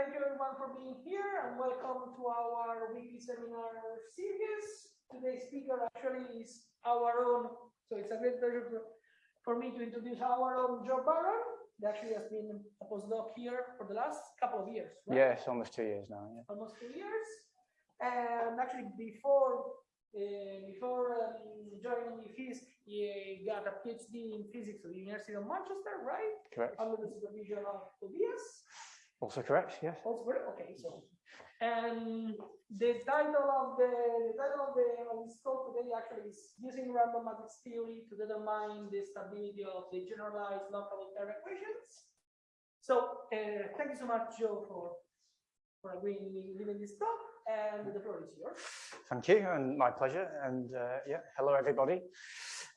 thank you everyone for being here and welcome to our weekly seminar series. Today's speaker actually is our own, so it's a great pleasure for, me to introduce our own Joe Baron. He actually has been a postdoc here for the last couple of years. Right? Yes, almost two years now. Yeah. Almost two years. And actually before uh, before um, joining FISC, he got a PhD in physics at the University of Manchester, right? Correct. Under the supervision of Tobias. Also correct, yes. Also correct. Okay, so and the title of the, the title of the of this talk today actually is using random matrix theory to determine the stability of the generalized Lotka-Volterra equations. So uh, thank you so much, Joe, for for agreeing with giving this talk and the floor is yours. Thank you, and my pleasure. And uh, yeah, hello everybody.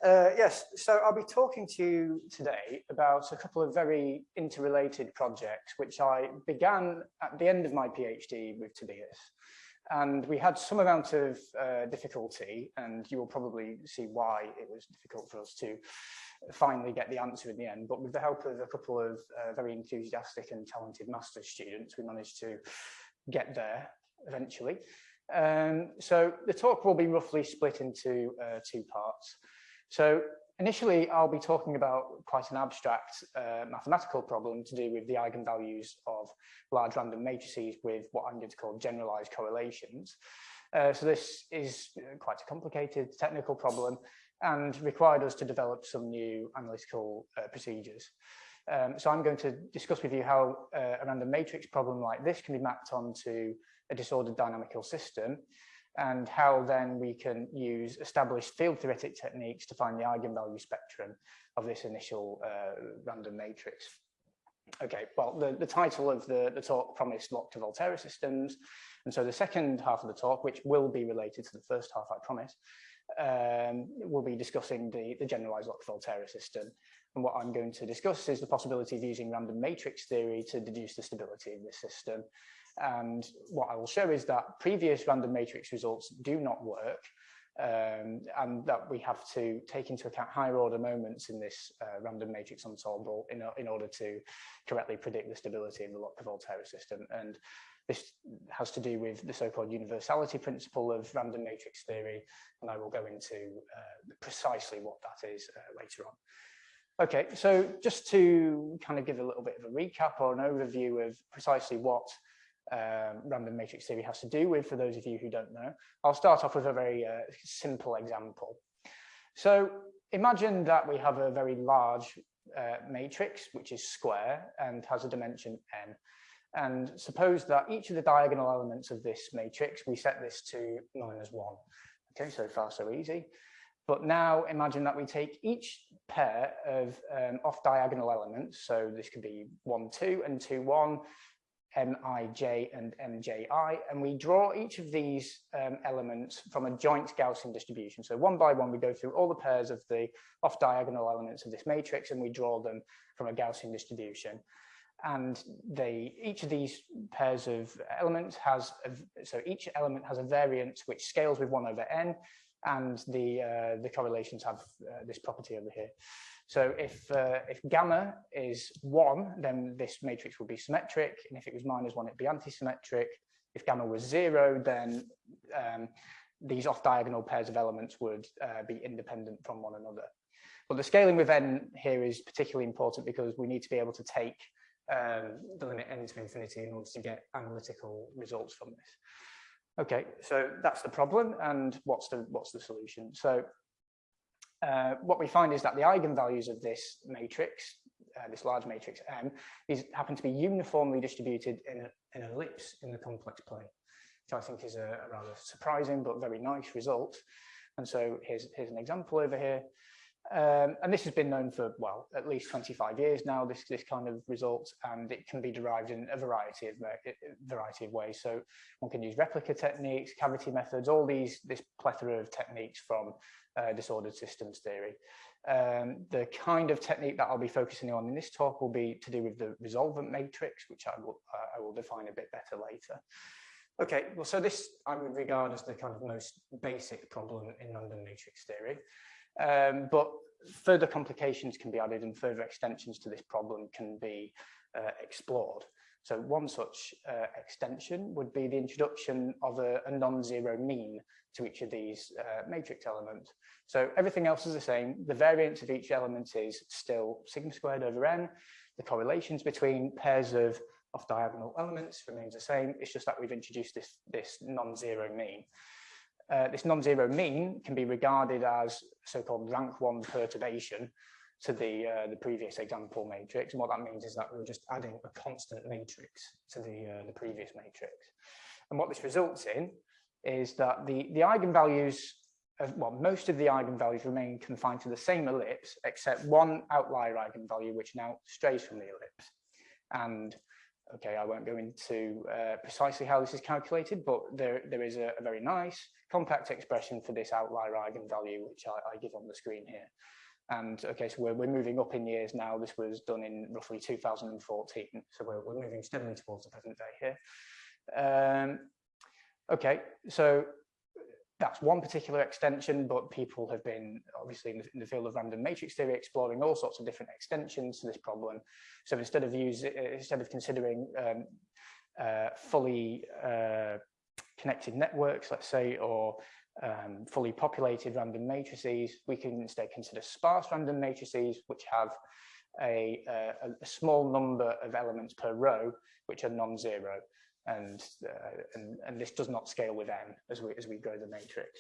Uh, yes, so I'll be talking to you today about a couple of very interrelated projects, which I began at the end of my PhD with Tobias. And we had some amount of uh, difficulty, and you will probably see why it was difficult for us to finally get the answer in the end. But with the help of a couple of uh, very enthusiastic and talented master's students, we managed to get there eventually. Um, so the talk will be roughly split into uh, two parts. So initially, I'll be talking about quite an abstract uh, mathematical problem to do with the eigenvalues of large random matrices with what I'm going to call generalized correlations. Uh, so this is uh, quite a complicated technical problem and required us to develop some new analytical uh, procedures. Um, so I'm going to discuss with you how uh, a random matrix problem like this can be mapped onto a disordered dynamical system and how then we can use established field theoretic techniques to find the eigenvalue spectrum of this initial uh, random matrix. Okay, well, the, the title of the, the talk promised Lotka-Volterra systems. And so the second half of the talk, which will be related to the first half, I promise, um, we'll be discussing the, the generalized Lotka-Volterra system. And what I'm going to discuss is the possibility of using random matrix theory to deduce the stability of this system and what I will show is that previous random matrix results do not work um, and that we have to take into account higher order moments in this uh, random matrix ensemble in, in order to correctly predict the stability of the Lotka-Volterra system. And this has to do with the so-called universality principle of random matrix theory, and I will go into uh, precisely what that is uh, later on. Okay, so just to kind of give a little bit of a recap or an overview of precisely what um, random matrix theory has to do with, for those of you who don't know. I'll start off with a very uh, simple example. So imagine that we have a very large uh, matrix, which is square and has a dimension n. And suppose that each of the diagonal elements of this matrix, we set this to minus one. Okay, so far so easy. But now imagine that we take each pair of um, off diagonal elements. So this could be one, two and two, one Mij and Mji, and we draw each of these um, elements from a joint Gaussian distribution. So one by one, we go through all the pairs of the off-diagonal elements of this matrix, and we draw them from a Gaussian distribution. And they, each of these pairs of elements has, a, so each element has a variance which scales with one over n, and the, uh, the correlations have uh, this property over here. So if, uh, if gamma is one, then this matrix would be symmetric. And if it was minus one, it'd be anti-symmetric. If gamma was zero, then um, these off-diagonal pairs of elements would uh, be independent from one another. But the scaling with n here is particularly important because we need to be able to take um, the limit n to infinity in order to get analytical results from this. Okay, so that's the problem, and what's the what's the solution? So uh, what we find is that the eigenvalues of this matrix, uh, this large matrix M, these happen to be uniformly distributed in, a, an ellipse in the complex plane, which I think is a, a, rather surprising but very nice result. And so here's, here's an example over here. Um, and this has been known for, well, at least 25 years now, this, this kind of result, and it can be derived in a variety of, variety of ways. So one can use replica techniques, cavity methods, all these, this plethora of techniques from uh, disordered systems theory. Um, the kind of technique that I'll be focusing on in this talk will be to do with the resolvent matrix, which I will, uh, I will define a bit better later. Okay, well, so this I would regard as the kind of most basic problem in random matrix theory. Um, but further complications can be added and further extensions to this problem can be uh, explored. So one such uh, extension would be the introduction of a, a non-zero mean to each of these uh, matrix elements. So everything else is the same. The variance of each element is still sigma squared over n. The correlations between pairs of off diagonal elements remains the same. It's just that we've introduced this, this non-zero mean. Uh, this non-zero mean can be regarded as so-called rank one perturbation to the, uh, the previous example matrix. And what that means is that we're just adding a constant matrix to the, uh, the previous matrix. And what this results in is that the, the eigenvalues, of, well, most of the eigenvalues remain confined to the same ellipse, except one outlier eigenvalue, which now strays from the ellipse. And okay, I won't go into uh, precisely how this is calculated, but there, there is a, a, very nice compact expression for this outlier eigenvalue, which I, I give on the screen here. And okay, so we're, we're moving up in years now. This was done in roughly 2014. So we're, we're moving steadily towards the present day here. Um, okay, so that's one particular extension, but people have been obviously in the, in the, field of random matrix theory exploring all sorts of different extensions to this problem. So instead of using, instead of considering um, uh, fully uh, connected networks, let's say, or um, fully populated random matrices, we can instead consider sparse random matrices, which have a, a, a small number of elements per row, which are non-zero. And, uh, and, and this does not scale with n as we, as we grow the matrix.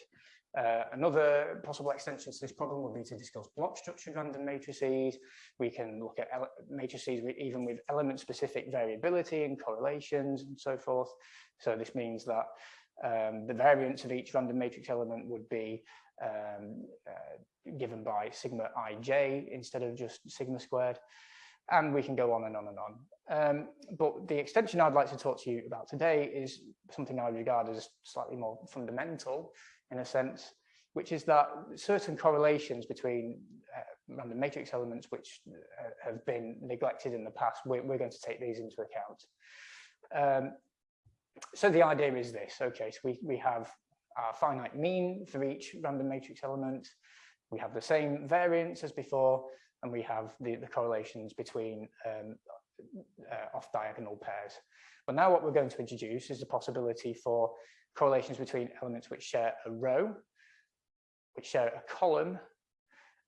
Uh, another possible extension to this problem would be to discuss block structured random matrices. We can look at matrices with, even with element specific variability and correlations and so forth. So this means that um, the variance of each random matrix element would be um, uh, given by sigma ij instead of just sigma squared. And we can go on and on and on. Um, but the extension I'd like to talk to you about today is something I regard as slightly more fundamental in a sense, which is that certain correlations between uh, random matrix elements which uh, have been neglected in the past, we're, we're, going to take these into account. Um, so the idea is this, okay, so we, we have our finite mean for each random matrix element, we have the same variance as before, and we have the, the correlations between um, uh, off diagonal pairs. But now what we're going to introduce is the possibility for correlations between elements which share a row, which share a column,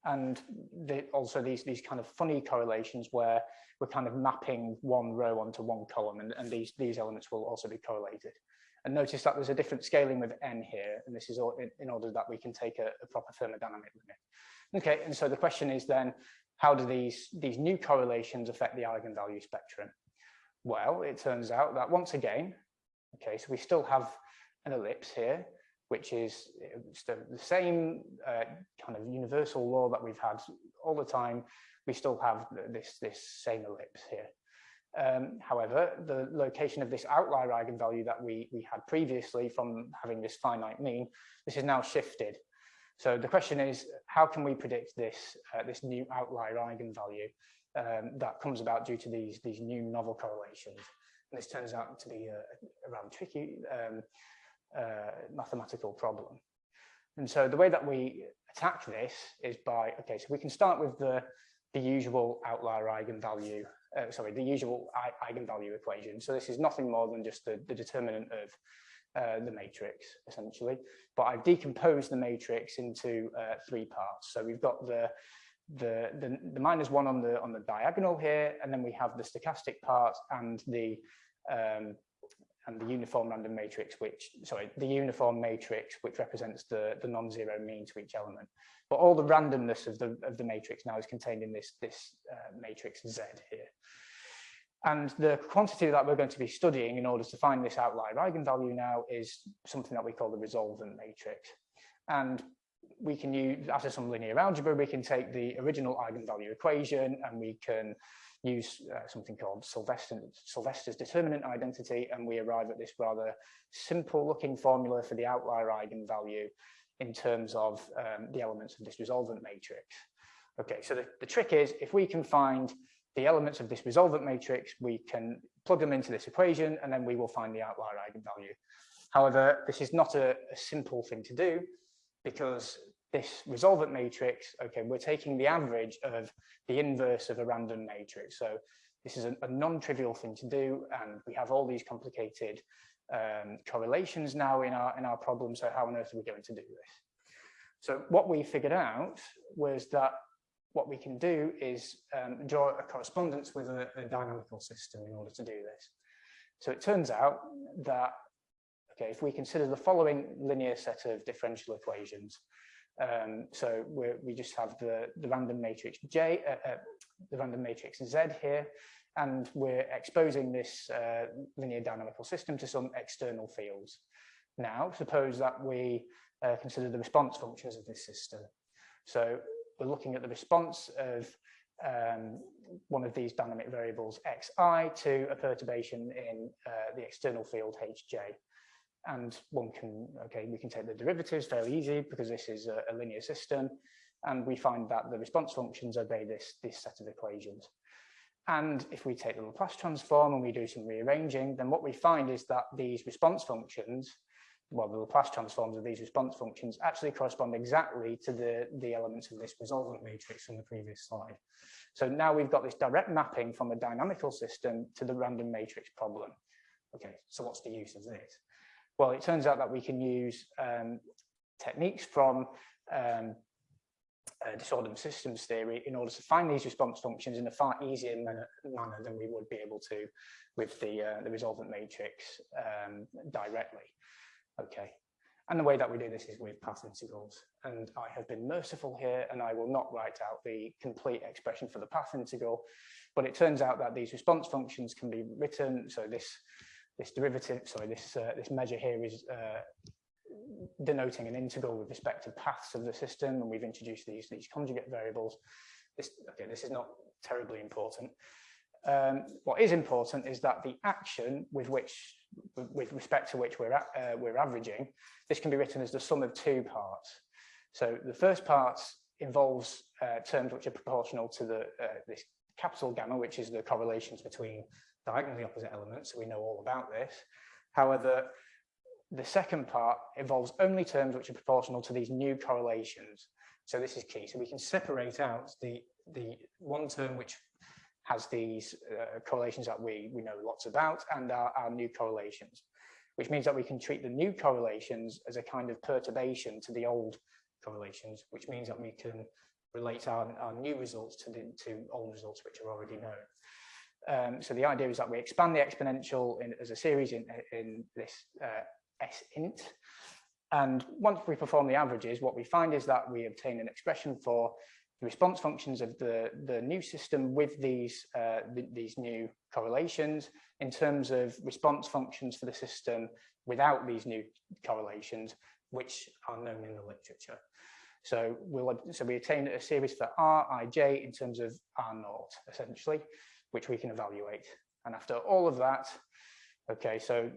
and the, also these, these kind of funny correlations where we're kind of mapping one row onto one column and, and these, these elements will also be correlated. And notice that there's a different scaling with n here, and this is all in, in order that we can take a, a, proper thermodynamic limit. Okay, and so the question is then, how do these, these new correlations affect the eigenvalue spectrum? Well, it turns out that once again, okay, so we still have an ellipse here, which is the, the same uh, kind of universal law that we've had all the time. We still have this, this same ellipse here. Um, however, the location of this outlier eigenvalue that we, we had previously from having this finite mean, this is now shifted. So the question is, how can we predict this, uh, this new outlier eigenvalue um, that comes about due to these, these new novel correlations? And this turns out to be a, a rather tricky um, uh, mathematical problem. And so the way that we attack this is by, okay, so we can start with the, the usual outlier eigenvalue, uh, sorry, the usual eigenvalue equation. So this is nothing more than just the, the determinant of uh, the matrix, essentially. But I've decomposed the matrix into uh, three parts. So we've got the, the, the, the minus one on the, on the diagonal here, and then we have the stochastic part and the um, and the uniform random matrix, which, sorry, the uniform matrix, which represents the, the non-zero mean to each element. But all the randomness of the, of the matrix now is contained in this, this uh, matrix Z here. And the quantity that we're going to be studying in order to find this outlier eigenvalue now is something that we call the resolvent matrix. And we can use, after some linear algebra, we can take the original eigenvalue equation and we can use uh, something called Sylvester, Sylvester's determinant identity, and we arrive at this rather simple looking formula for the outlier eigenvalue in terms of um, the elements of this resolvent matrix. Okay, so the, the trick is if we can find the elements of this resolvent matrix, we can plug them into this equation and then we will find the outlier eigenvalue. However, this is not a, a simple thing to do because this resolvent matrix, okay, we're taking the average of the inverse of a random matrix. So this is a, a non-trivial thing to do, and we have all these complicated um, correlations now in our in our problem. So how on earth are we going to do this? So what we figured out was that what we can do is um, draw a correspondence with a, a, dynamical system in order to do this. So it turns out that, okay, if we consider the following linear set of differential equations, um, so we just have the, the random matrix J, uh, uh, the random matrix Z here, and we're exposing this uh, linear dynamical system to some external fields. Now, suppose that we uh, consider the response functions of this system. So we're looking at the response of um, one of these dynamic variables xi to a perturbation in uh, the external field hj. And one can, okay, we can take the derivatives fairly easy because this is a, a linear system. And we find that the response functions obey this, this set of equations. And if we take the Laplace transform and we do some rearranging, then what we find is that these response functions well, the Laplace transforms of these response functions actually correspond exactly to the, the elements of this resolvent matrix from the previous slide. So now we've got this direct mapping from a dynamical system to the random matrix problem. Okay, so what's the use of this? Well, it turns out that we can use um, techniques from um, uh, disordered systems theory in order to find these response functions in a far easier manner, manner than we would be able to with the, uh, the resolvent matrix um, directly. Okay. And the way that we do this is with path integrals. And I have been merciful here and I will not write out the complete expression for the path integral, but it turns out that these response functions can be written. So this, this derivative, sorry, this, uh, this measure here is uh, denoting an integral with respect to paths of the system. And we've introduced these, these conjugate variables. This, okay, this is not terribly important. Um, what is important is that the action with which, with respect to which we're, uh, we're averaging, this can be written as the sum of two parts. So the first part involves uh, terms which are proportional to the uh, this capital gamma, which is the correlations between diagonally opposite elements. So we know all about this. However, the second part involves only terms which are proportional to these new correlations. So this is key. So we can separate out the, the one term which has these uh, correlations that we, we know lots about and our, our new correlations, which means that we can treat the new correlations as a kind of perturbation to the old correlations, which means that we can relate our, our new results to the to old results which are already known. Um, so the idea is that we expand the exponential in, as a series in, in this uh, S int. And once we perform the averages, what we find is that we obtain an expression for the response functions of the, the new system with these, uh, th these new correlations in terms of response functions for the system without these new correlations, which are known in the literature. So we'll so we attain a series for R, I, J in terms of R naught, essentially, which we can evaluate. And after all of that, okay, so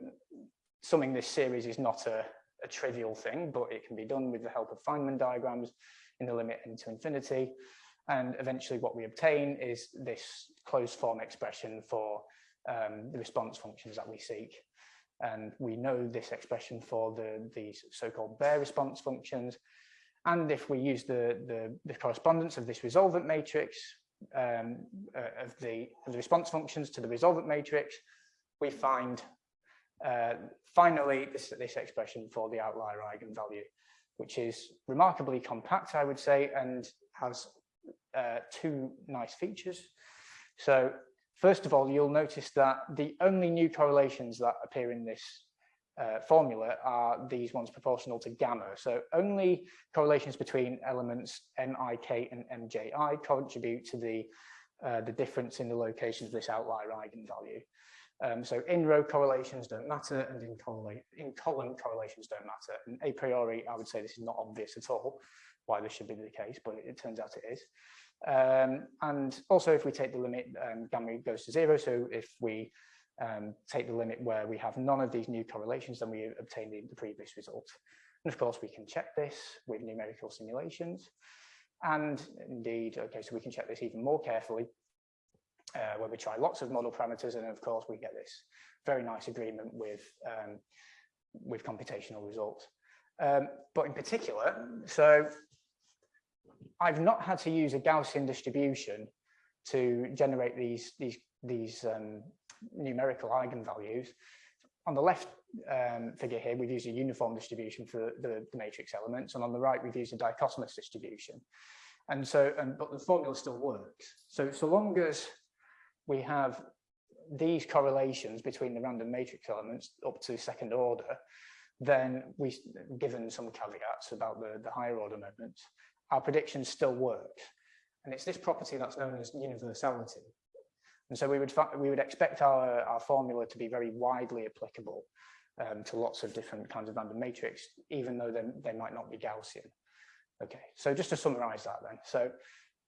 summing this series is not a, a trivial thing, but it can be done with the help of Feynman diagrams in the limit into infinity. And eventually what we obtain is this closed form expression for um, the response functions that we seek. And we know this expression for the, the so-called bare response functions. And if we use the, the, the correspondence of this resolvent matrix um, uh, of, the, of the response functions to the resolvent matrix, we find uh, finally this, this expression for the outlier eigenvalue which is remarkably compact, I would say, and has uh, two nice features. So first of all, you'll notice that the only new correlations that appear in this uh, formula are these ones proportional to gamma. So only correlations between elements mik and mji contribute to the, uh, the difference in the locations of this outlier eigenvalue. Um, so in row correlations don't matter and in, in column correlations don't matter. And a priori, I would say this is not obvious at all why this should be the case, but it, it turns out it is. Um, and also if we take the limit, um, gamma goes to zero. So if we um, take the limit where we have none of these new correlations, then we obtain the, the previous result. And of course, we can check this with numerical simulations. And indeed, okay, so we can check this even more carefully uh, where we try lots of model parameters and of course we get this very nice agreement with um, with computational results. Um, but in particular, so I've not had to use a Gaussian distribution to generate these, these these um, numerical eigenvalues. On the left um, figure here, we've used a uniform distribution for the, the, matrix elements, and on the right, we've used a dichotomous distribution. And so, um, but the formula still works. So, so long as we have these correlations between the random matrix elements up to second order, then we, given some caveats about the, the higher order moments, our prediction still works. And it's this property that's known as universality. And so we would, we would expect our, our formula to be very widely applicable um, to lots of different kinds of random matrix, even though they, they might not be Gaussian. Okay, so just to summarize that then. So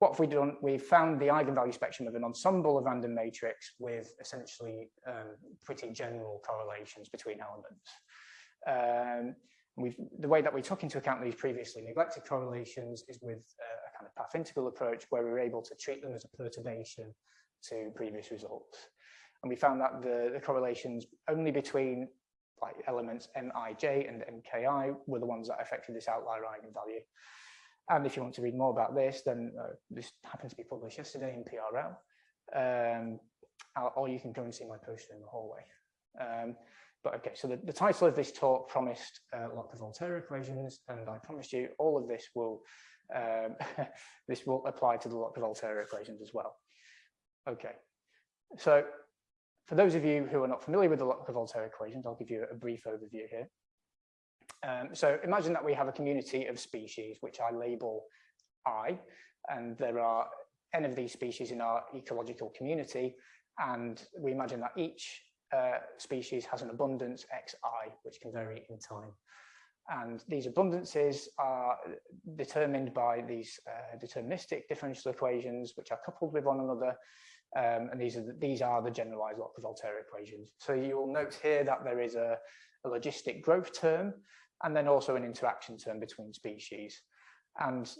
what have we done? We've found the eigenvalue spectrum of an ensemble of random matrix with essentially um, pretty general correlations between elements. Um, we've, the way that we took into account these previously neglected correlations is with uh, a kind of path integral approach where we were able to treat them as a perturbation to previous results. And we found that the, the correlations only between like elements mij and mki were the ones that affected this outlier eigenvalue. And if you want to read more about this, then uh, this happened to be published yesterday in PRL. Um, or you can go and see my poster in the hallway. Um, but okay, so the, the, title of this talk promised uh, Lotka-Volterra equations, and I promised you all of this will um, this will apply to the Lotka-Volterra equations as well. Okay, so for those of you who are not familiar with the Lotka-Volterra equations, I'll give you a brief overview here. Um, so imagine that we have a community of species, which I label I, and there are n of these species in our ecological community, and we imagine that each uh, species has an abundance xi, which can vary in time. And these abundances are determined by these uh, deterministic differential equations, which are coupled with one another. Um, and these are, the, these are the generalized Lotka-Volterra equations. So you will note here that there is a, a logistic growth term, and then also an interaction term between species. And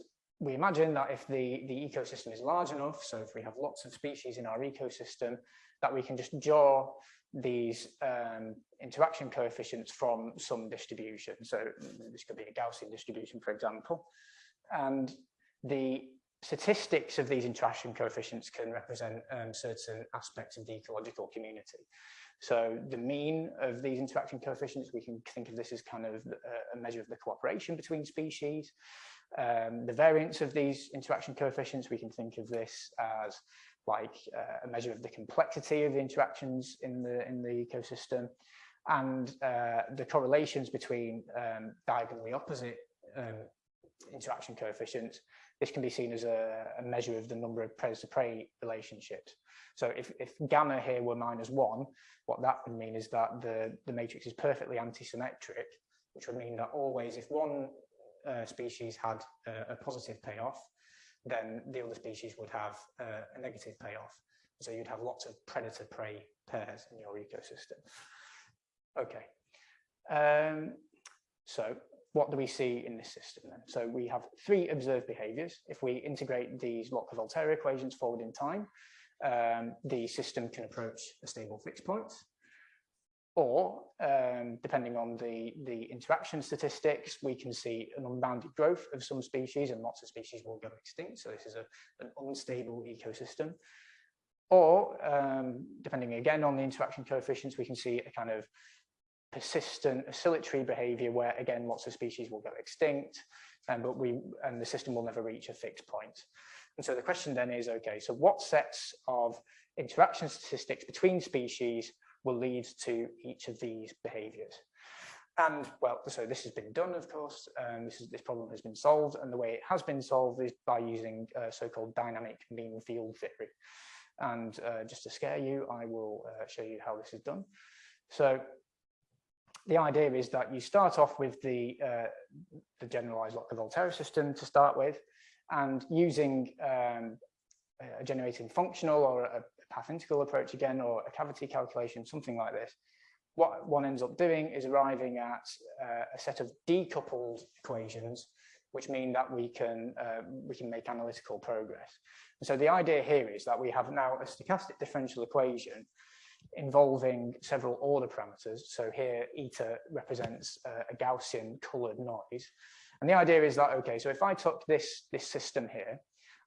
we imagine that if the, the ecosystem is large enough, so if we have lots of species in our ecosystem, that we can just draw these um, interaction coefficients from some distribution. So this could be a Gaussian distribution, for example. And the statistics of these interaction coefficients can represent um, certain aspects of the ecological community. So the mean of these interaction coefficients, we can think of this as kind of a measure of the cooperation between species. Um, the variance of these interaction coefficients, we can think of this as like uh, a measure of the complexity of the interactions in the in the ecosystem and uh, the correlations between um, diagonally opposite um, interaction coefficients. This can be seen as a, a measure of the number of predator-prey relationships. So if, if gamma here were minus one, what that would mean is that the, the matrix is perfectly anti-symmetric, which would mean that always if one uh, species had a positive payoff, then the other species would have uh, a negative payoff. So you'd have lots of predator-prey pairs in your ecosystem. Okay. Um, so what do we see in this system then? So we have three observed behaviors. If we integrate these Lotka-Volterra equations forward in time, um, the system can approach a stable fixed point or um, depending on the, the interaction statistics, we can see an unbounded growth of some species and lots of species will go extinct. So this is a, an unstable ecosystem. Or um, depending again on the interaction coefficients, we can see a kind of persistent oscillatory behavior where again lots of species will go extinct and but we and the system will never reach a fixed point. And so the question then is okay, so what sets of interaction statistics between species will lead to each of these behaviors. And well, so this has been done, of course, and this, is, this problem has been solved. And the way it has been solved is by using uh, so-called dynamic mean field theory. And uh, just to scare you, I will uh, show you how this is done. So the idea is that you start off with the, uh, the generalized Lotka-Volterra system to start with, and using um, a generating functional or a, path integral approach again, or a cavity calculation, something like this, what one ends up doing is arriving at uh, a set of decoupled equations, which mean that we can uh, we can make analytical progress. And so the idea here is that we have now a stochastic differential equation involving several order parameters. So here eta represents uh, a Gaussian colored noise. And the idea is that, okay, so if I took this, this system here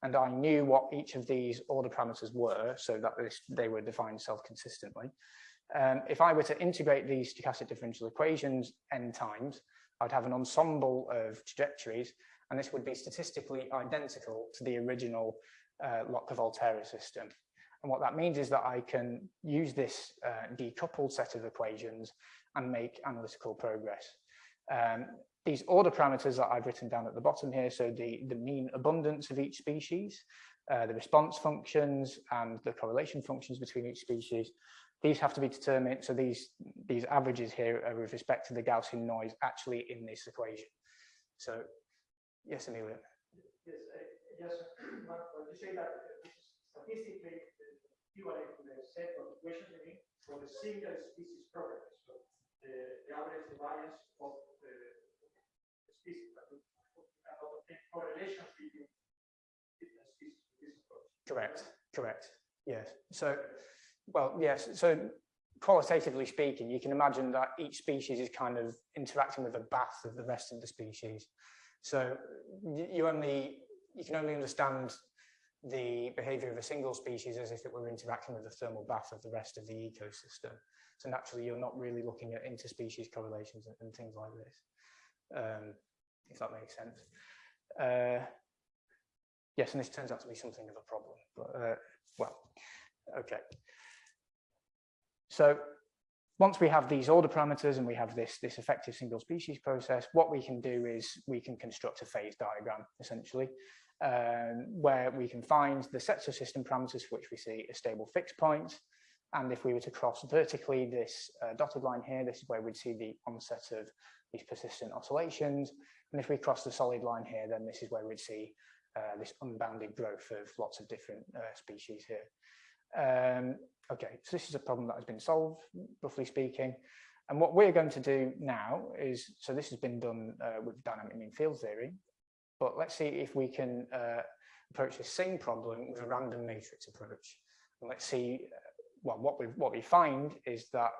and I knew what each of these order parameters were, so that this, they were defined self-consistently. Um, if I were to integrate these stochastic differential equations n times, I'd have an ensemble of trajectories, and this would be statistically identical to the original uh, Lotka-Volterra system. And what that means is that I can use this uh, decoupled set of equations and make analytical progress. Um, these order parameters that I've written down at the bottom here, so the, the mean abundance of each species, uh, the response functions and the correlation functions between each species, these have to be determined. So these, these averages here are with respect to the Gaussian noise actually in this equation. So, yes, Amelia. Yes, uh, just want to say that statistically equivalent to the set of equations for the single species property. So the, the average variance of the species, but correlations between different species. Correct, correct. Yes. So, well, yes. So qualitatively speaking, you can imagine that each species is kind of interacting with a bath of the rest of the species. So you only you can only understand the behavior of a single species as if it were interacting with the thermal bath of the rest of the ecosystem. So naturally, you're not really looking at interspecies correlations and, and things like this. Um, if that makes sense. Uh, yes, and this turns out to be something of a problem, but uh, well, okay. So once we have these order parameters and we have this, this effective single species process, what we can do is we can construct a phase diagram, essentially, um, where we can find the sets of system parameters for which we see a stable fixed point. And if we were to cross vertically this uh, dotted line here, this is where we'd see the onset of these persistent oscillations. And if we cross the solid line here, then this is where we'd see uh, this unbounded growth of lots of different uh, species here. Um, okay, so this is a problem that has been solved, roughly speaking. And what we're going to do now is, so this has been done uh, with dynamic mean field theory, but let's see if we can uh, approach the same problem with a random matrix approach. And let's see, uh, well, what we what we find is that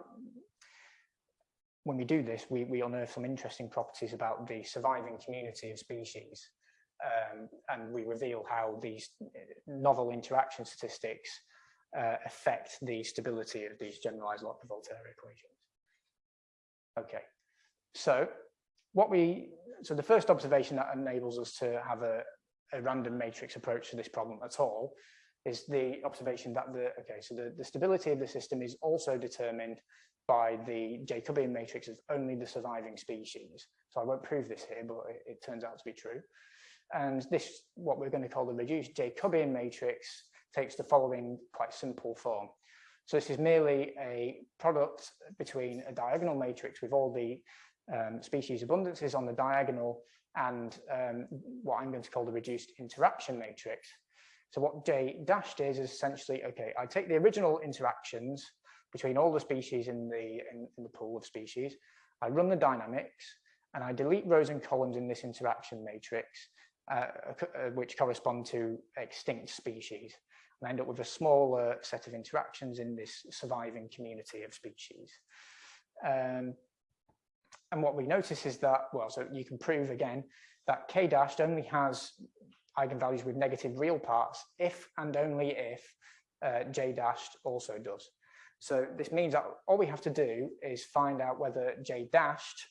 when we do this, we, we unearth some interesting properties about the surviving community of species. Um, and we reveal how these novel interaction statistics uh, affect the stability of these generalized Lotka-Volterra equations. Okay, so what we, so the first observation that enables us to have a, a random matrix approach to this problem at all is the observation that the, okay, so the, the stability of the system is also determined by the Jacobian matrix of only the surviving species. So I won't prove this here, but it, it turns out to be true. And this, what we're going to call the reduced Jacobian matrix, takes the following quite simple form. So this is merely a product between a diagonal matrix with all the um, species abundances on the diagonal and um, what I'm going to call the reduced interaction matrix. So what J dashed is, is essentially, okay, I take the original interactions between all the species in the, in, in the pool of species, I run the dynamics, and I delete rows and columns in this interaction matrix, uh, uh, which correspond to extinct species and end up with a smaller set of interactions in this surviving community of species. Um, and what we notice is that, well, so you can prove again that k dashed only has eigenvalues with negative real parts if and only if uh, j dashed also does. So this means that all we have to do is find out whether j dashed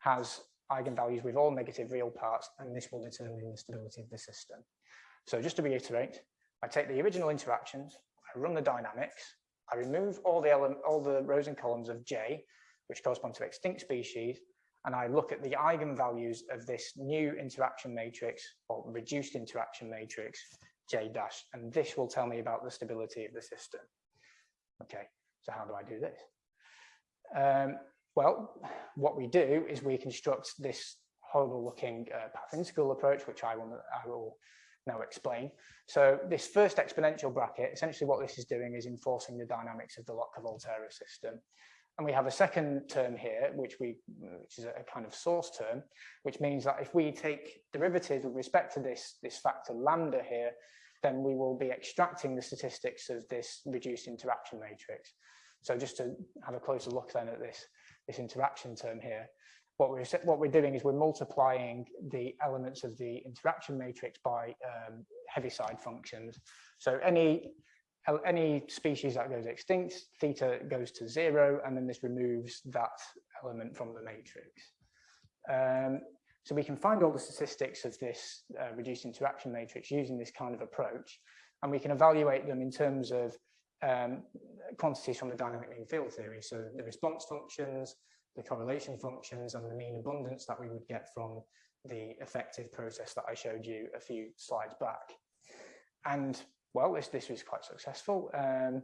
has eigenvalues with all negative real parts, and this will determine the stability of the system. So just to reiterate, I take the original interactions, I run the dynamics, I remove all the all the rows and columns of J, which correspond to extinct species, and I look at the eigenvalues of this new interaction matrix or reduced interaction matrix J dash, and this will tell me about the stability of the system. Okay, so how do I do this? Um, well, what we do is we construct this horrible looking uh, path integral approach, which I will, I will now explain. So this first exponential bracket, essentially what this is doing is enforcing the dynamics of the Lotka-Volterra system. And we have a second term here, which we, which is a kind of source term, which means that if we take derivatives with respect to this, this factor lambda here, then we will be extracting the statistics of this reduced interaction matrix. So just to have a closer look then at this, this interaction term here, what we're, what we're doing is we're multiplying the elements of the interaction matrix by um, Heaviside functions. So any, any species that goes extinct, theta goes to zero, and then this removes that element from the matrix. Um, so we can find all the statistics of this uh, reduced interaction matrix using this kind of approach, and we can evaluate them in terms of um, quantities from the dynamic mean field theory. So the response functions, the correlation functions, and the mean abundance that we would get from the effective process that I showed you a few slides back. And well, this, this was quite successful. Um,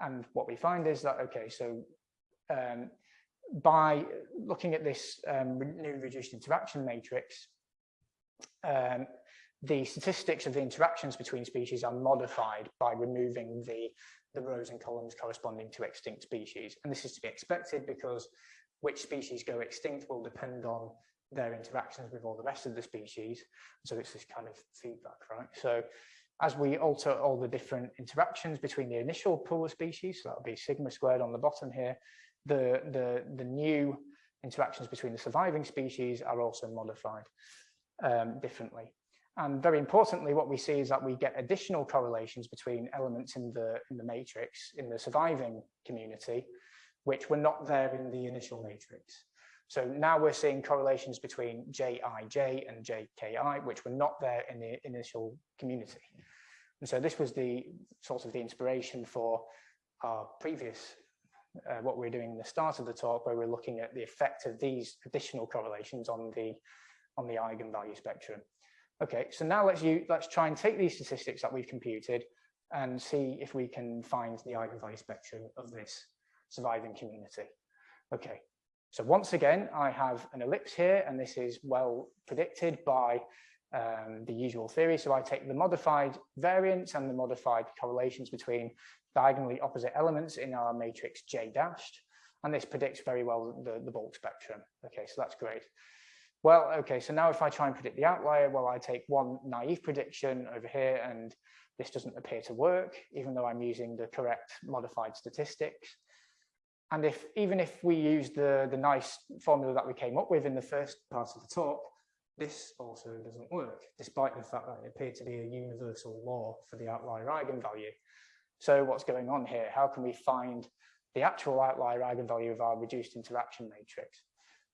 and what we find is that, okay, so um, by looking at this um, new reduced interaction matrix, um, the statistics of the interactions between species are modified by removing the, the rows and columns corresponding to extinct species. And this is to be expected because which species go extinct will depend on their interactions with all the rest of the species. So it's this kind of feedback, right? So as we alter all the different interactions between the initial pool of species, so that'll be sigma squared on the bottom here, the, the, the new interactions between the surviving species are also modified um, differently. And very importantly, what we see is that we get additional correlations between elements in the, in the matrix, in the surviving community, which were not there in the initial matrix. So now we're seeing correlations between JIJ and JKI, which were not there in the initial community. And so this was the sort of the inspiration for our previous, uh, what we we're doing in the start of the talk, where we're looking at the effect of these additional correlations on the, on the eigenvalue spectrum. Okay, so now let's, use, let's try and take these statistics that we've computed and see if we can find the eigenvalue spectrum of this surviving community. Okay, so once again, I have an ellipse here, and this is well predicted by um, the usual theory. So I take the modified variance and the modified correlations between diagonally opposite elements in our matrix J dashed, and this predicts very well the, the bulk spectrum. Okay, so that's great. Well, okay, so now if I try and predict the outlier, well, I take one naive prediction over here, and this doesn't appear to work, even though I'm using the correct modified statistics. And if even if we use the, the nice formula that we came up with in the first part of the talk, this also doesn't work, despite the fact that it appeared to be a universal law for the outlier eigenvalue. So what's going on here? How can we find the actual outlier eigenvalue of our reduced interaction matrix?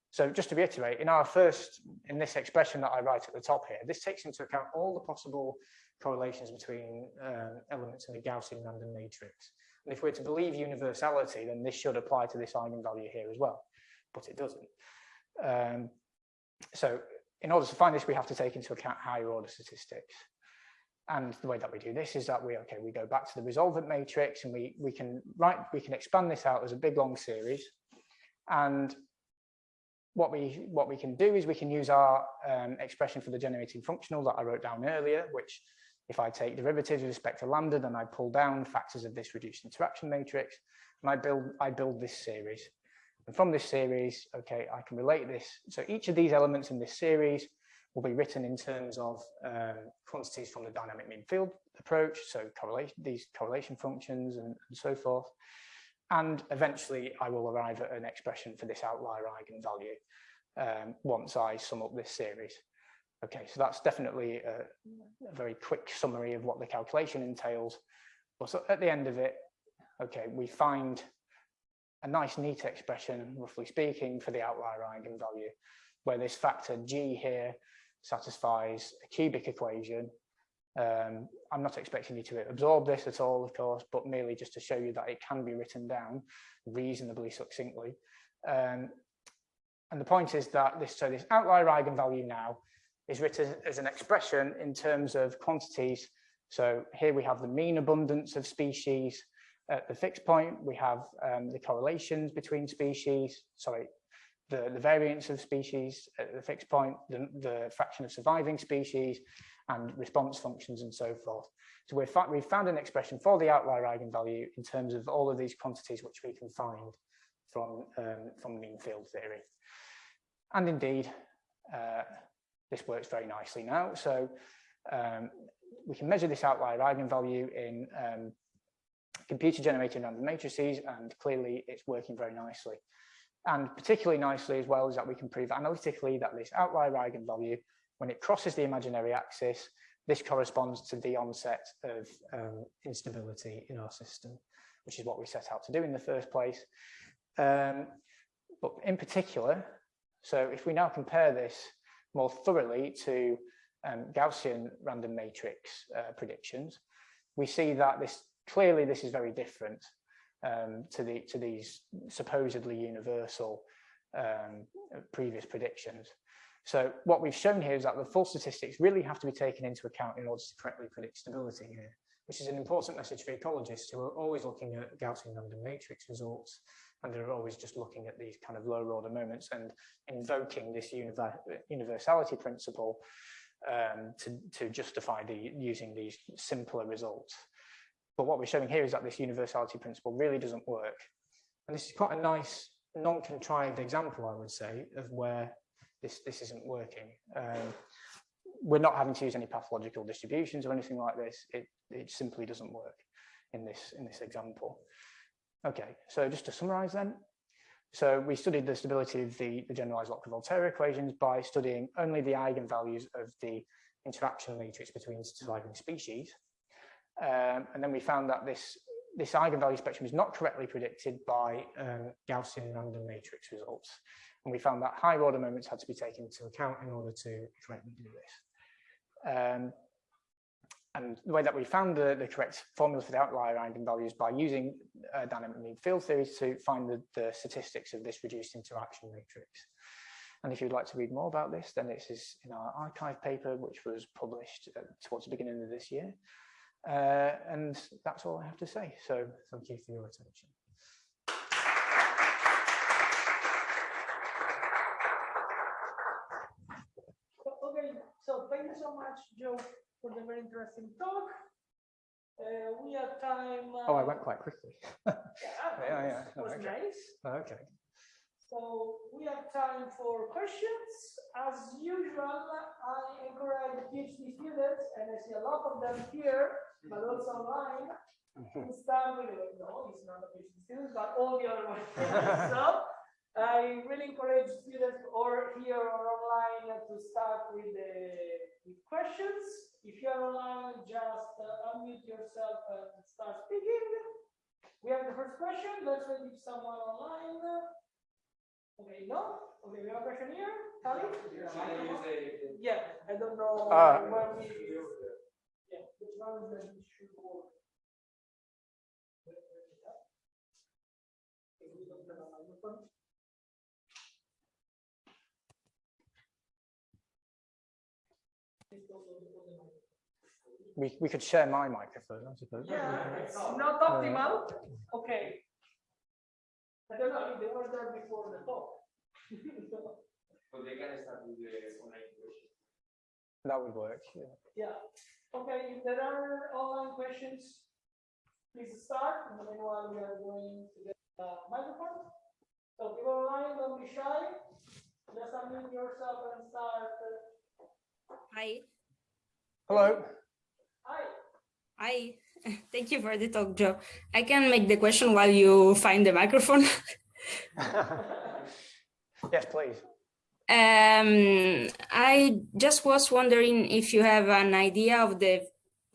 So just to reiterate, in our first, in this expression that I write at the top here, this takes into account all the possible correlations between uh, elements in the Gaussian random matrix. And if we're to believe universality, then this should apply to this eigenvalue here as well, but it doesn't. Um, so in order to find this, we have to take into account higher order statistics. And the way that we do this is that we, okay, we go back to the resolvent matrix and we, we can write, we can expand this out as a big long series. And what we, what we can do is we can use our um, expression for the generating functional that I wrote down earlier, which if I take derivatives with respect to lambda, then I pull down factors of this reduced interaction matrix, and I build, I build this series. And from this series, okay, I can relate this. So each of these elements in this series will be written in terms of um, quantities from the dynamic mean field approach, so correlation, these correlation functions and, and so forth. And eventually I will arrive at an expression for this outlier eigenvalue um, once I sum up this series. Okay, so that's definitely a, a, very quick summary of what the calculation entails. But so at the end of it, okay, we find a nice neat expression, roughly speaking, for the outlier eigenvalue, where this factor g here satisfies a cubic equation. Um, I'm not expecting you to absorb this at all, of course, but merely just to show you that it can be written down reasonably succinctly. Um, and the point is that this, so this outlier eigenvalue now is written as an expression in terms of quantities. So here we have the mean abundance of species at the fixed point. We have um, the correlations between species, sorry, the, the variance of species at the fixed point, the, the fraction of surviving species, and response functions and so forth. So we've, we've found an expression for the outlier eigenvalue in terms of all of these quantities which we can find from, um, from mean field theory. And indeed, uh, this works very nicely now. So um, we can measure this outlier eigenvalue in um, computer generated random matrices and clearly it's working very nicely. And particularly nicely as well is that we can prove analytically that this outlier eigenvalue, when it crosses the imaginary axis, this corresponds to the onset of um, instability in our system, which is what we set out to do in the first place. Um, but in particular, so if we now compare this more thoroughly to um, Gaussian random matrix uh, predictions, we see that this clearly this is very different um, to the to these supposedly universal um, previous predictions. So what we've shown here is that the full statistics really have to be taken into account in order to correctly predict stability here, which is an important message for ecologists who are always looking at Gaussian random matrix results and they're always just looking at these kind of lower order moments and invoking this universality principle um, to, to justify the using these simpler results. But what we're showing here is that this universality principle really doesn't work. And this is quite a nice non-contrived example, I would say, of where this, this isn't working. Um, we're not having to use any pathological distributions or anything like this. It, it simply doesn't work in this, in this example. Okay, so just to summarize then, so we studied the stability of the, the generalized Lotka-Volterra equations by studying only the eigenvalues of the interaction matrix between surviving species. Um, and then we found that this, this eigenvalue spectrum is not correctly predicted by um, Gaussian random matrix results. And we found that higher order moments had to be taken into account in order to correctly do this. Um, and the way that we found the, the correct formula for the outlier eigenvalues by using uh, dynamic mean field theories to find the, the statistics of this reduced interaction matrix. And if you'd like to read more about this, then this is in our arXiv paper, which was published uh, towards the beginning of this year. Uh, and that's all I have to say. So thank you for your attention. Okay, so thank you so much, Joe, for the very interesting talk. Uh, we have time. Uh, oh, I went quite quickly. yeah, yeah, yeah. Was, was okay. nice. Okay. So we have time for questions. As usual, I encourage PhD students, and I see a lot of them here, but also online, to start with, no, he's not a PhD student, but all the other ones. so I really encourage students or here or online to start with the with questions. If you're online, just uh, unmute yourself and start speaking. We have the first question. Let's wait if someone online. Okay, no? Okay, we have a question here. Tali? Yeah, I don't know Uh, where we. Yeah, which one is the issue for? We, we could share my microphone, I suppose. Yeah, it's not optimal. Uh, okay. I don't know if they were there before the talk. So they can start with the online question. That would work. Yeah. Yeah. Okay, if there are online questions, please start. In the meanwhile, we are going to get the microphone. So people online, don't be shy. Just unmute yourself and start. Hi. Hello. Hi. Thank you for the talk, Joe. I can make the question while you find the microphone. yes, please. Um, I just was wondering if you have an idea of the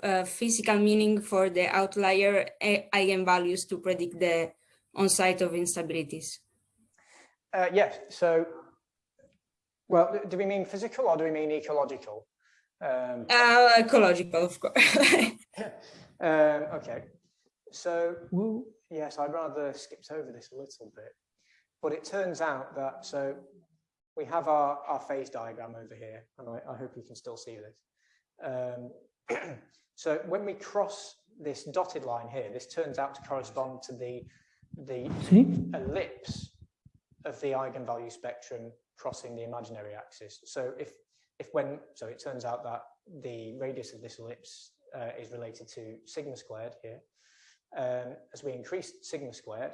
uh, physical meaning for the outlier eigenvalues to predict the on-site of instabilities. Uh, yes, so, well, do we mean physical or do we mean ecological? Um, Uh, ecological, of course. um, okay, so, yes, I'd rather skipped over this a little bit, but it turns out that, so we have our, our phase diagram over here, and I, I hope you can still see this. Um, so when we cross this dotted line here, this turns out to correspond to the, the ellipse of the eigenvalue spectrum crossing the imaginary axis. So if, if when, so it turns out that the radius of this ellipse uh, is related to sigma squared here. Um, as we increase sigma squared,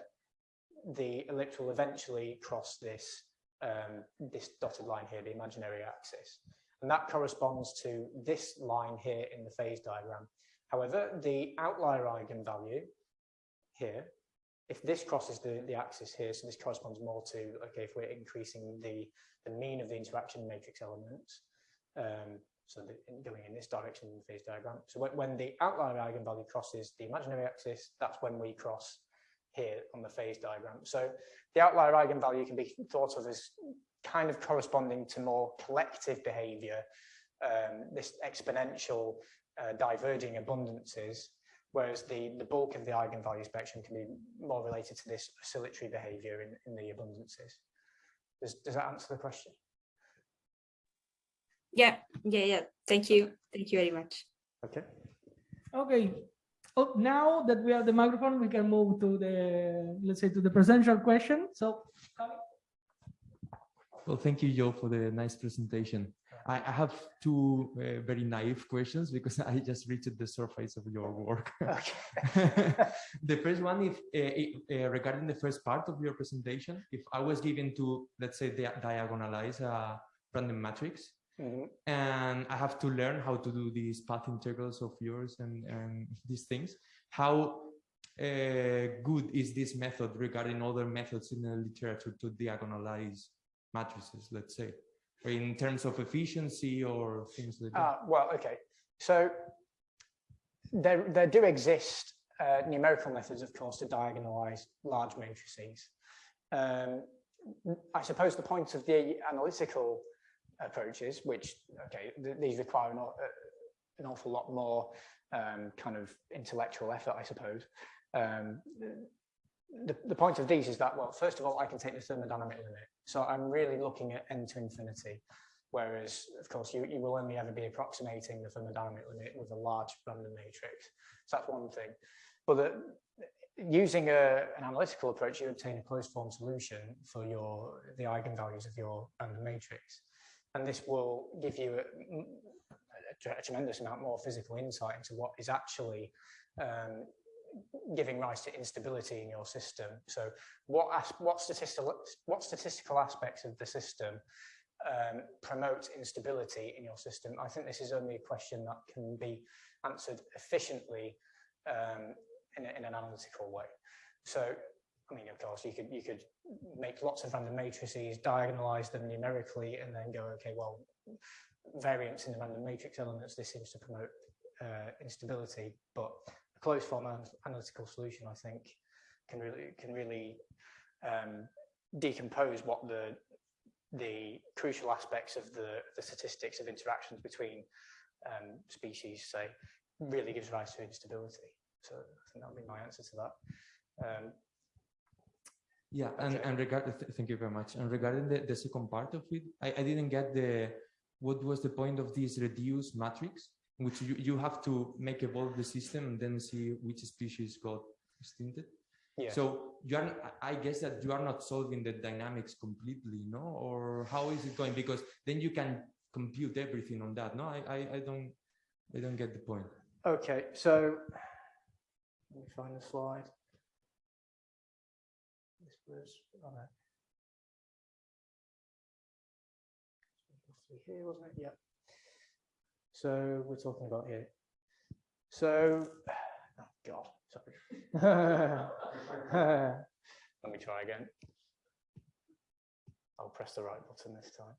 the ellipse will eventually cross this um, this dotted line here, the imaginary axis. And that corresponds to this line here in the phase diagram. However, the outlier eigenvalue here if this crosses the, the axis here, so this corresponds more to, okay, if we're increasing the, the mean of the interaction matrix elements, um, so going in this direction in the phase diagram. So when, when the outlier eigenvalue crosses the imaginary axis, that's when we cross here on the phase diagram. So the outlier eigenvalue can be thought of as kind of corresponding to more collective behavior, um, this exponential uh, diverging abundances, whereas the, the bulk of the eigenvalue spectrum can be more related to this oscillatory behavior in, in the abundances. Does, does that answer the question? Yeah, yeah, yeah. Thank you. Thank you very much. Okay. Okay. Oh, now that we have the microphone, we can move to the, let's say, to the presential question. So, Well, thank you, Joe, for the nice presentation. I, I have two uh, very naive questions because I just reached the surface of your work. Okay. the first one, if uh, uh, regarding the first part of your presentation, if I was given to, let's say, dia- diagonalize a random matrix, Mhm. and I have to learn how to do these path integrals of yours and, and these things. How uh, good is this method regarding other methods in the literature to diagonalize matrices, let's say, or in terms of efficiency or things like that? Ah, well, okay. So there, there do exist uh, numerical methods, of course, to diagonalize large matrices. Um, I suppose the point of the analytical approaches, which, okay, th these require an, uh, an awful lot more um, kind of intellectual effort, I suppose. Um, the, the point of these is that, well, first of all, I can take the thermodynamic limit. So I'm really looking at n to infinity. Whereas, of course, you, you will only ever be approximating the thermodynamic limit with a large random matrix. So that's one thing. But the, using a, an analytical approach, you obtain a closed form solution for your the eigenvalues of your random matrix. And this will give you a, a tremendous amount more physical insight into what is actually um, giving rise to instability in your system. So what, what, statistical, what statistical aspects of the system um, promote instability in your system? I think this is only a question that can be answered efficiently um, in, a, in an analytical way. So, I mean, of course, you could you could make lots of random matrices, diagonalize them numerically, and then go, okay, well, variance in the random matrix elements, this seems to promote uh, instability, but a closed form analytical solution, I think, can really can really um, decompose what the the crucial aspects of the, the statistics of interactions between um, species, say, really gives rise to instability. So I think that would be my answer to that. Um, Yeah, and, Okay. and regard, th- thank you very much. And regarding the, the second part of it, I, I didn't get the, what was the point of this reduced matrix? Which you, you have to make evolve the system and then see which species got extincted. yeah. So you are, I guess that you are not solving the dynamics completely, no? Or how is it going? Because then you can compute everything on that. No, I, I, I don't, I don't get the point. Okay, so let me find the slide. Was on oh, a here, wasn't it? Yeah. So we're talking about here. So, oh God, sorry. Let me try again. I'll press the right button this time.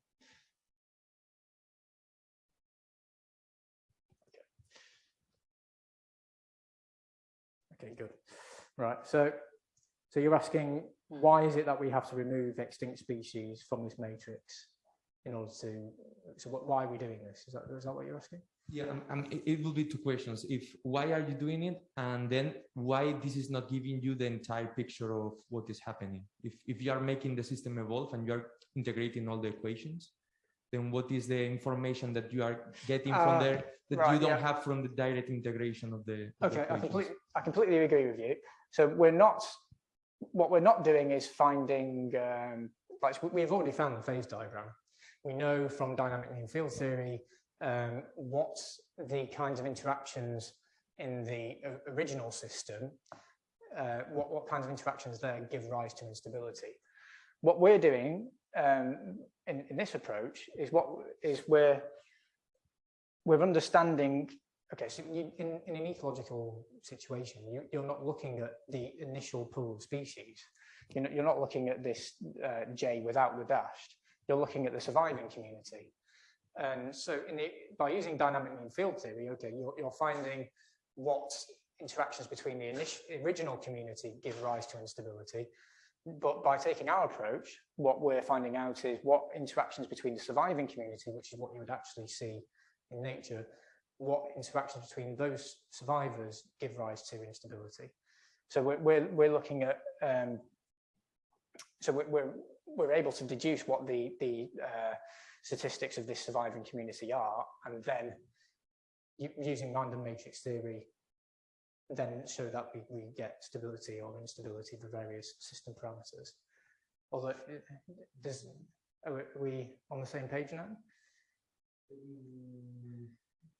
Okay, good. Right, so so you're asking why is it that we have to remove extinct species from this matrix in order to so what, why are we doing this? Is that is that what you're asking? Yeah, um, um, it, it will be two questions. If why are you doing it, and then why this is not giving you the entire picture of what is happening. If if you are making the system evolve and you are integrating all the equations, then what is the information that you are getting Uh, from there that right, you don't yeah. have from the direct integration of the, of the Okay, I completely I completely agree with you. So we're not what we're not doing is finding um, like we've already found the phase diagram. We know from dynamic mean field theory um, what the kinds of interactions in the original system, uh, what, what kinds of interactions there give rise to instability. What we're doing um, in, in this approach is what is we're we're understanding okay, so you, in, in an ecological situation, you, you're not looking at the initial pool of species. You're not, you're not looking at this uh, J without the dashed. You're looking at the surviving community. And so in the, by using dynamic mean field theory, okay, you're, you're finding what interactions between the initial, original community give rise to instability. But by taking our approach, what we're finding out is what interactions between the surviving community, which is what you would actually see in nature, what interactions between those survivors give rise to instability. So we're, we're, we're looking at, um, so we're, we're, able to deduce what the, the uh, statistics of this surviving community are, and then using random matrix theory, then show that we, we get stability or instability for various system parameters. Although, does, are we on the same page now?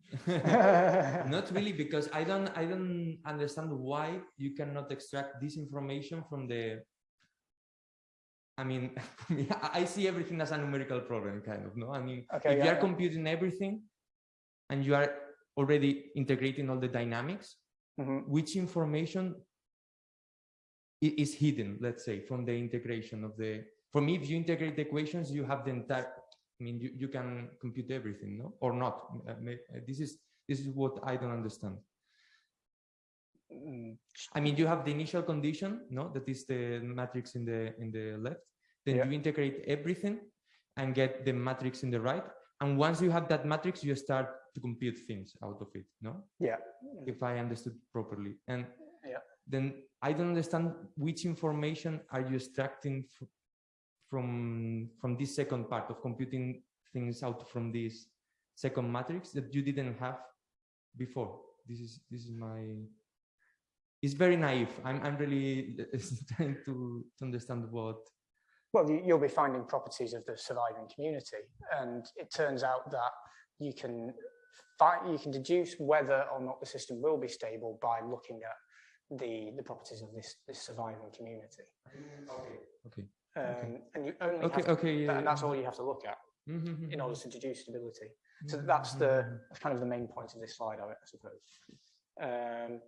not really because i don't i don't understand why you cannot extract this information from the i mean i see everything as a numerical problem kind of no i mean Okay, if yeah, you are yeah. computing everything and you are already integrating all the dynamics Mhm. which information is hidden let's say from the integration of the for me if you integrate the equations you have the entire i mean you, you can compute everything no or not Uh, uh, this is this is what i don't understand Mm, i mean you have the initial condition no that is the matrix in the in the left then Yeah. you integrate everything and get the matrix in the right and once you have that matrix you start to compute things out of it no Yeah. if I understood properly. And Yeah. then I don't understand which information are you extracting from from this second part of computing things out from this second matrix that you didn't have before. This is this is my. It's very naive. I'm I'm really trying to to understand what. Well, you, you'll be finding properties of the surviving community, and it turns out that you can find, you can deduce whether or not the system will be stable by looking at the the properties of this this surviving community. Okay. Okay. Um, And you only Okay. have to, Okay. Yeah. and that's all you have to look at Mhm, in order mhm, to deduce stability. So mhm, that's the mhm. that's kind of the main point of this slide, I I suppose. Um,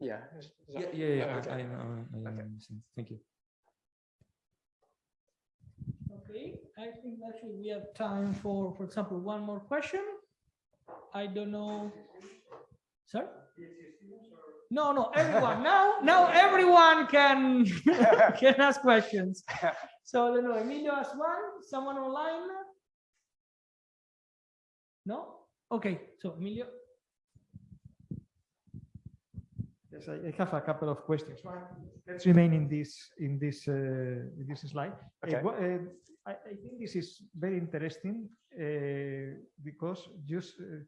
yeah. is- is Yeah. Yeah. Yeah. okay. I, I, know, I Okay. understand. Thank you. Okay, I think actually we have time for, for example, one more question. I don't know. Sir? No, no, everyone. Now, now everyone can, can ask questions. So I don't know, Emilio has one, someone online? No? Okay, so Emilio. Yes, I I have a couple of questions. One, Let's remain in this, in this, uh, in this slide. Uh, Okay. wha- uh, I, I think this is very interesting uh, because just, uh,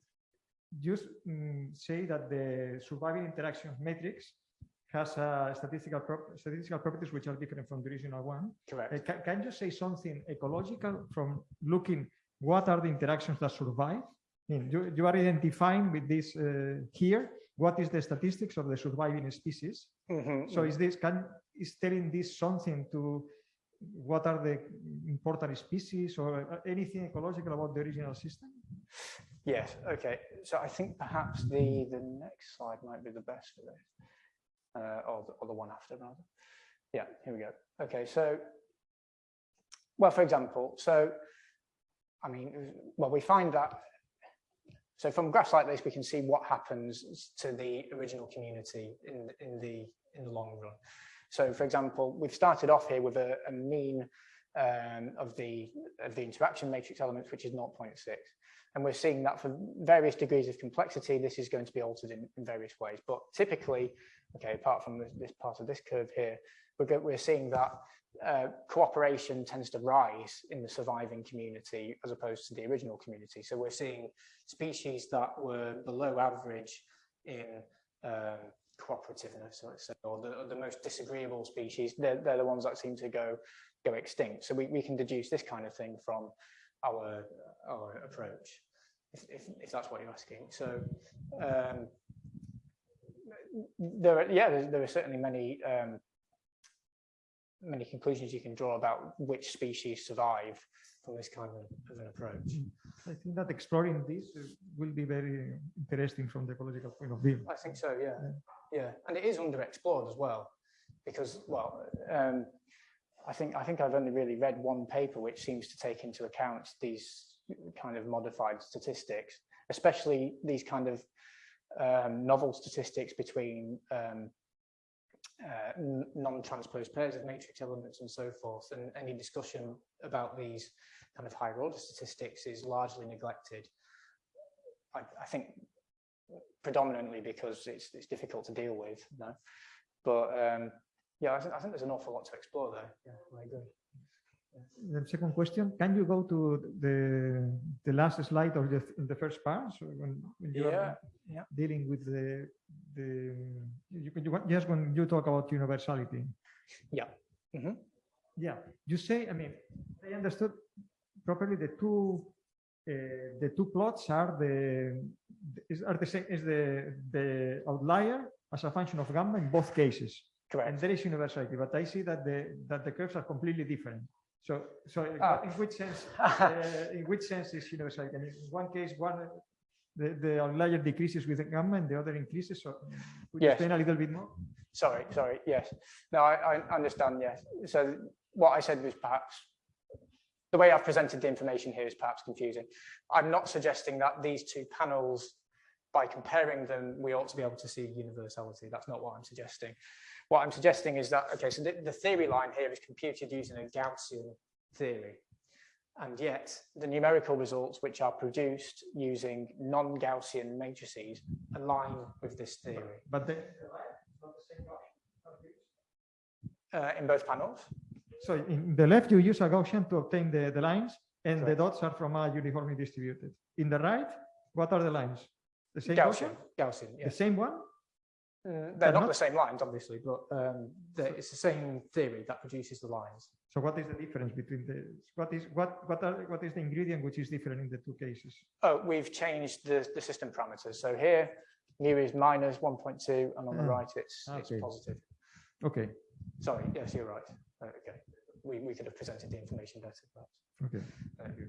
just mm, say that the surviving interaction matrix has a statistical prop- statistical properties which are different from the original one. Correct. Uh, Can, can you say something ecological from looking what are the interactions that survive? I mean, you, you are identifying with this uh, here, what is the statistics of the surviving species? Mhm, So is this, can, is telling this something to what are the important species or uh, anything ecological about the original system? Yes, okay. So I think perhaps the, the next slide might be the best for this. Uh, or, the, or the one after rather. Yeah, here we go. Okay, so, well, for example, so, I mean, well, we find that, so from graphs like this, we can see what happens to the original community in, in the, in the long run. So for example, we've started off here with a, a mean um, of the, of the interaction matrix elements, which is 0.6. And we're seeing that for various degrees of complexity, this is going to be altered in, in various ways. But typically, okay, apart from this, this part of this curve here, we're, go- we're seeing that uh, cooperation tends to rise in the surviving community as opposed to the original community. So we're seeing species that were below average in um, cooperativeness, let's say, or the, or the most disagreeable species, they're, they're the ones that seem to go go extinct. So we, we can deduce this kind of thing from our our approach, if, if, if that's what you're asking. So um, there are, yeah, there, there are certainly many um, many conclusions you can draw about which species survive from this kind of, of an approach. I think that exploring this will be very interesting from the ecological point of view. I think so, yeah, yeah, and it is underexplored as well, because well, um, I think I think I've only really read one paper which seems to take into account these kind of modified statistics, especially these kind of um, novel statistics between um, uh, non-transposed pairs of matrix elements and so forth. And any discussion about these kind of higher order statistics is largely neglected. I, I think predominantly because it's it's difficult to deal with. No, but um, yeah, I think I think there's an awful lot to explore there. Yeah, I agree. The second question, can you go to the the last slide of the the first part? So when, when you Yeah, are yeah. dealing with the the you, can- you want- just when you talk about universality. Yeah. Mhm. Yeah, you say. I mean, I understood properly. The two uh, the two plots are the is, are the same is the the outlier as a function of gamma in both cases. And there is universality, but I see that the that the curves are completely different. So, so Ah. in which sense, uh, in which sense is universality? I mean, in one case, one the, the outlier decreases with the gamma, and the other increases. So, could you Yes. explain a little bit more? Sorry, sorry. Yes. No, I, I understand. Yes. So what I said was perhaps the way I've presented the information here is perhaps confusing. I'm not suggesting that these two panels, by comparing them, we ought to be able to see universality. That's not what I'm suggesting. What I'm suggesting is that, okay, so the, the theory line here is computed using a Gaussian theory. And yet the numerical results which are produced using non-Gaussian matrices align with this theory But the, uh, in both panels. so in the left, you use a Gaussian to obtain the, the lines, and the dots are from a uniformly distributed. In the right, what are the lines? The same Gaussian, Gaussian? Gaussian, The same one? Mm, They're not not- the same lines, obviously, but um, the- it's the same theory that produces the lines. So what is the difference between the what is what what are what is the ingredient which is different in the two cases? Oh, we've changed the, the system parameters. So here, mu is minus 1.2, and on the Ah, right, it's, it's positive. Okay, Sorry, yes, you're right. Uh, Okay, we, we could have presented the information better, perhaps. okay. Thank you.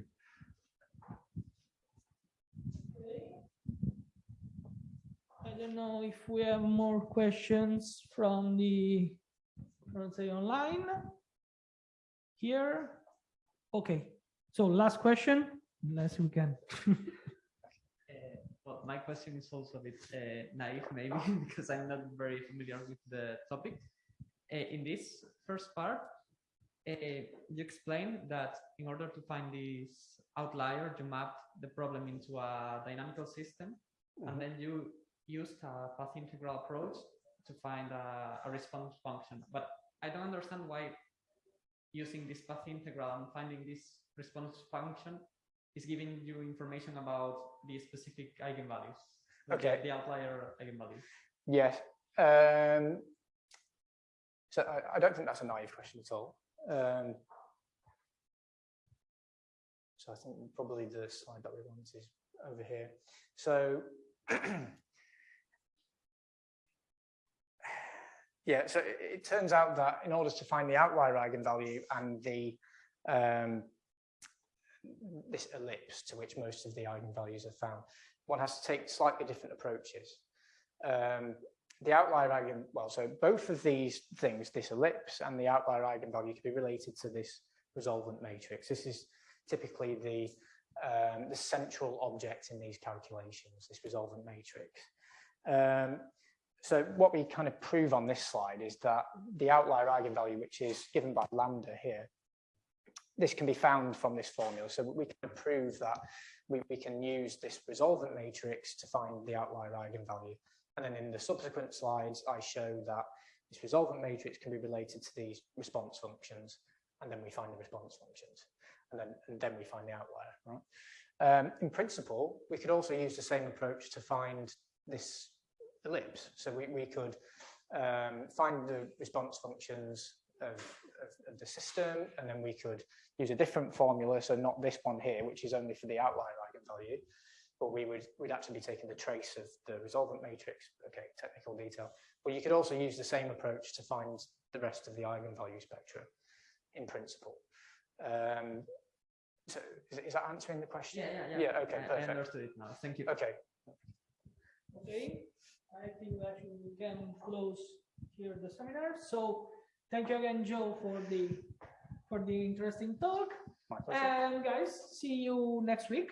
Don't know if we have more questions from the, let's say, online. Here. Okay, so last question, unless we can. Uh, Well, my question is also a bit uh, naive, maybe, because I'm not very familiar with the topic. Uh, in this first part, uh, you explained that in order to find this outlier, you mapped the problem into a dynamical system, Mhm. and then you used a path integral approach to find a, a response function. But I don't understand why using this path integral and finding this response function is giving you information about the specific eigenvalues. like the- Okay. The outlier eigenvalues. Yes. Um, so I, I don't think that's a naive question at all. Um, so I think probably the slide that we want is over here. So yeah, so it, turns out that in order to find the outlier eigenvalue and the um, this ellipse to which most of the eigenvalues are found, one has to take slightly different approaches. Um, the outlier eigen, well, so both of these things, this ellipse and the outlier eigenvalue can be related to this resolvent matrix. This is typically the, um, the central object in these calculations, this resolvent matrix. Um, so what we kind of prove on this slide is that the outlier eigenvalue, which is given by lambda here, this can be found from this formula. So we can prove that we, we can use this resolvent matrix to find the outlier eigenvalue. And then in the subsequent slides, I show that this resolvent matrix can be related to these response functions, and then we find the response functions, and then, and then we find the outlier. Right? Um, in principle, we could also use the same approach to find this ellipse. So we, we could um, find the response functions of, of, of the system, and then we could use a different formula, so not this one here, which is only for the outlier eigenvalue, but we would we'd actually be taking the trace of the resolvent matrix. Okay, technical detail. But you could also use the same approach to find the rest of the eigenvalue spectrum in principle. Um, so is, is that answering the question? Yeah, yeah, yeah. Yeah, okay, I- I understood it now. Thank you. Okay, Okay, I think actually we can close here the seminar. So thank you again, Joe, for the for the interesting talk. And guys, see you next week